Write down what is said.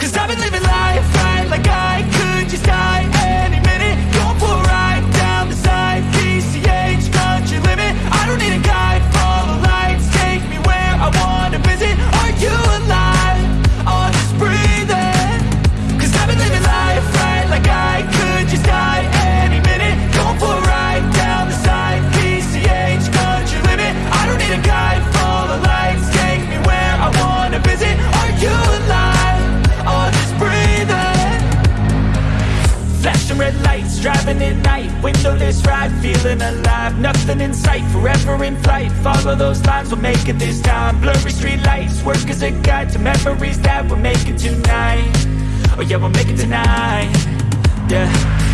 Cause I've been driving at night. Windowless ride, feeling alive. Nothing in sight, forever in flight. Follow those lines, we'll make it this time. Blurry street lights, work as a guide To memories that we're making tonight. Oh yeah, we'll make it tonight. Yeah